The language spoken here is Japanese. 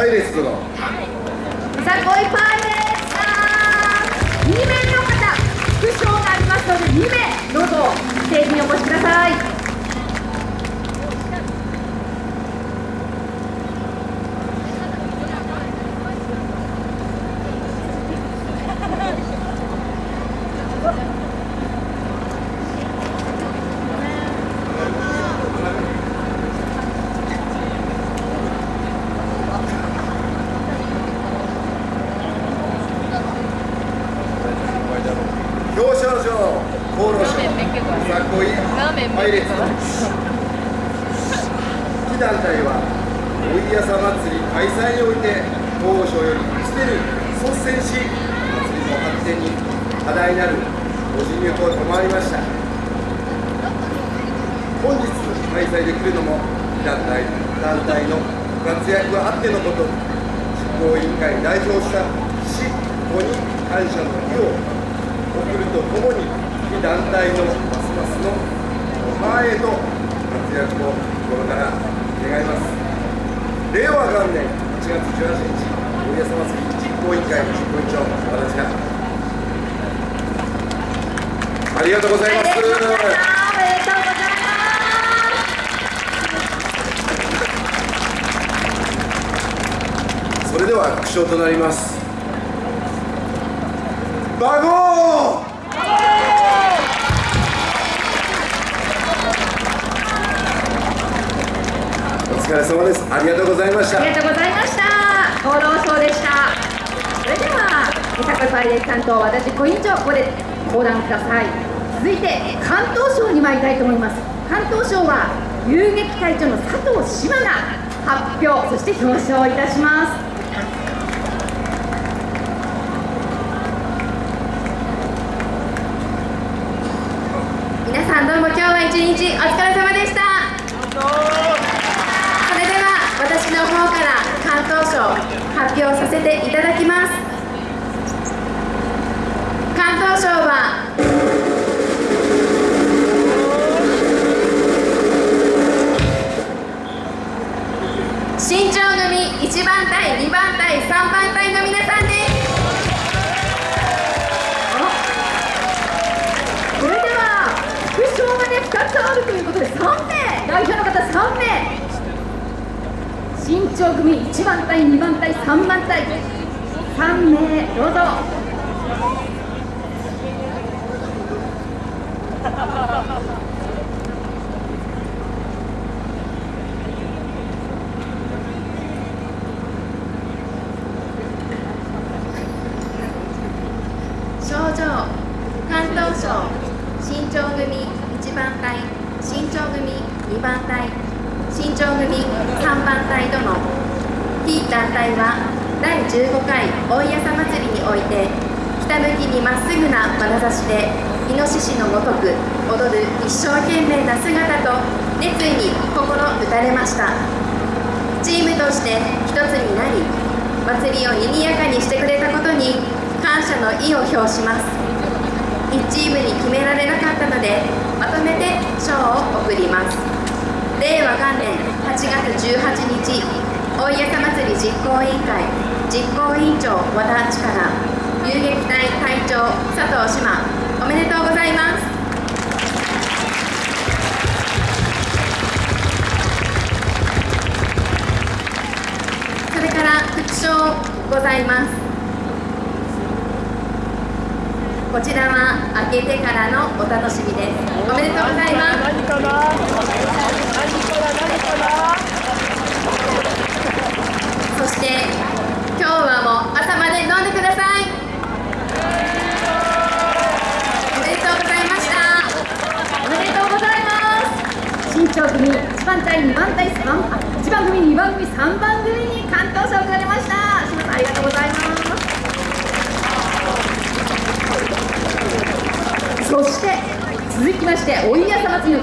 パイレーツ殿さこいパイレーツさん2名の方副賞がありますので2名どうぞステージにお越しください。表彰状厚労省さこいパイレーツ殿非団体はおいやさ祭り開催において厚労省よりすでに率先し祭りの発展に課題になるご尽力を賜りました本日開催できるのも非団体団体のご活躍があってのこと執行委員会代表した市子に感謝の意を送るとともに団体のますますの前へと活躍を心から願います令和元年1月18日おやさ祭実行委員会の実行委員長私がありがとうございますおめでとうございますそれでは副賞となります。バゴー。お疲れ様です。ありがとうございました。ありがとうございました。厚労省でした。それではさこいパイレーツ担当私小委員長ここで講談ください。続いて関東省に参りたいと思います。関東省は遊撃隊長の佐藤志麻が発表そして表彰いたします皆さんどうも今日は一日お疲れ様でした。それでは私の方から関東省発表させていただきます。関東省は新庄組1番隊2番隊3番隊の皆さんです。あるということで3名代表の方3名。新潮組1番隊2番隊3番隊。3名どうぞ。症状関東省新潮組。1番隊新潮組2番隊新潮組3番隊との T 団体は第15回大谷さ祭りにおいてひたむきにまっすぐな眼差しでイノシシのごとく踊る一生懸命な姿と熱意に心打たれました。チームとして一つになり祭りを賑やかにしてくれたことに感謝の意を表します。1チームに決められなかったのでを贈ります。令和元年8月18日大谷さ祭り実行委員会実行委員長和田力遊撃隊隊長佐藤志麻おめでとうございます。それから副賞ございます。こちらは開けてからのお楽しみです。おめでとうございます。何かな何かな何かなそして今日はもう朝まで飲んでください。おめでとうございました。おめでとうございます。新潮組1番隊2番隊3番1番組2番組3番組に関東賞がれました。ましておいやさ祭りの